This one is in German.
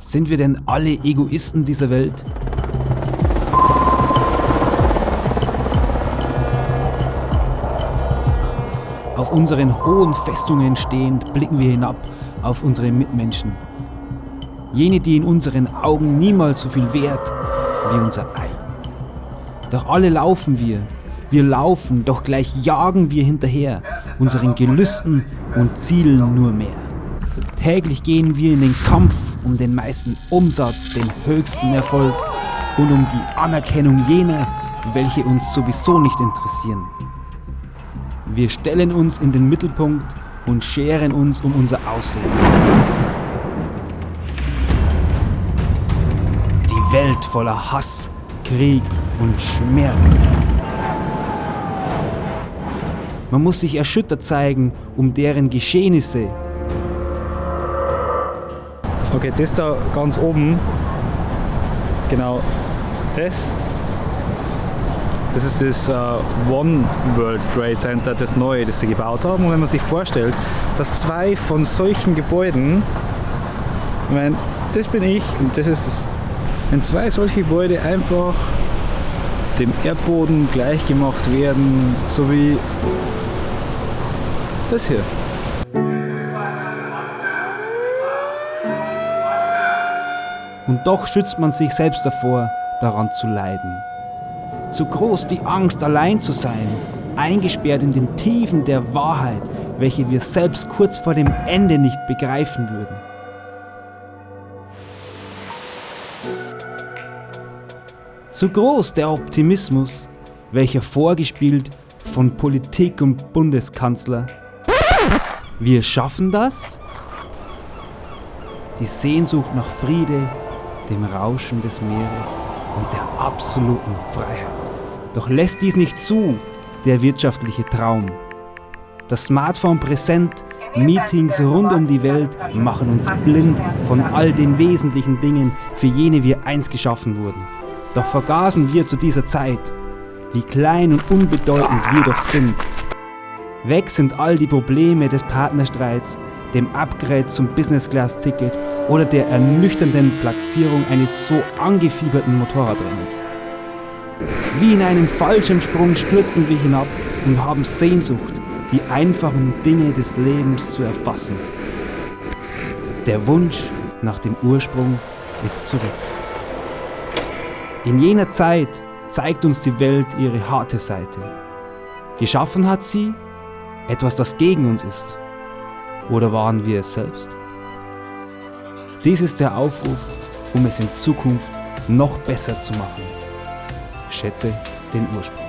Sind wir denn alle Egoisten dieser Welt? Auf unseren hohen Festungen stehend blicken wir hinab auf unsere Mitmenschen. Jene, die in unseren Augen niemals so viel wert wie unser Ei. Doch alle laufen wir, wir laufen, doch gleich jagen wir hinterher, unseren Gelüsten und zielen nur mehr. Täglich gehen wir in den Kampf um den meisten Umsatz, den höchsten Erfolg und um die Anerkennung jener, welche uns sowieso nicht interessieren. Wir stellen uns in den Mittelpunkt und scheren uns um unser Aussehen. Die Welt voller Hass, Krieg und Schmerz. Man muss sich erschüttert zeigen um deren Geschehnisse. Okay, das da ganz oben, genau das, das ist das uh, One World Trade Center, das neue, das sie gebaut haben. Und wenn man sich vorstellt, dass zwei von solchen Gebäuden, ich meine, das bin ich und das ist das, wenn zwei solche Gebäude einfach dem Erdboden gleichgemacht werden, so wie das hier. Und doch schützt man sich selbst davor, daran zu leiden. Zu groß die Angst, allein zu sein, eingesperrt in den Tiefen der Wahrheit, welche wir selbst kurz vor dem Ende nicht begreifen würden. Zu groß der Optimismus, welcher vorgespielt von Politik und Bundeskanzler wir schaffen das? Die Sehnsucht nach Friede, dem Rauschen des Meeres und der absoluten Freiheit. Doch lässt dies nicht zu, der wirtschaftliche Traum. Das Smartphone präsent, Meetings rund um die Welt machen uns blind von all den wesentlichen Dingen, für jene wir einst geschaffen wurden. Doch vergaßen wir zu dieser Zeit, wie klein und unbedeutend wir doch sind Weg sind all die Probleme des Partnerstreits, dem Upgrade zum Business Class Ticket oder der ernüchternden Platzierung eines so angefieberten Motorradrennens. Wie in einem Fallschirmsprung stürzen wir hinab und haben Sehnsucht, die einfachen Dinge des Lebens zu erfassen. Der Wunsch nach dem Ursprung ist zurück. In jener Zeit zeigt uns die Welt ihre harte Seite. Geschaffen hat sie etwas, das gegen uns ist? Oder waren wir es selbst? Dies ist der Aufruf, um es in Zukunft noch besser zu machen. Schätze den Ursprung.